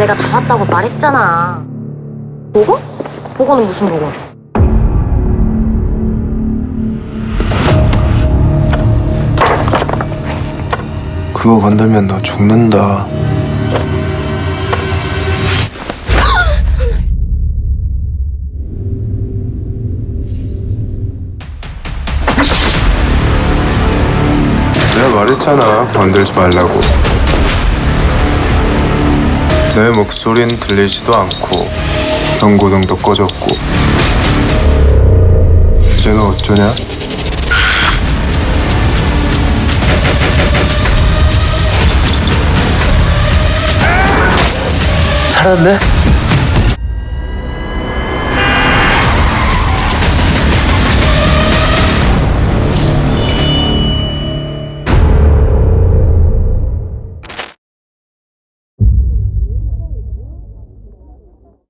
내가 다 왔다고 말했잖아. 보고? 보고는 무슨 보고? 그거 건들면 너 죽는다. 내가 말했잖아 건들지 말라고. 내 목소린 들리지도 않고 경고등도 꺼졌고 너 어쩌냐? 살았네?